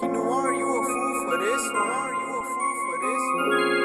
Kino, are you a fool for this. Or are you a fool for this.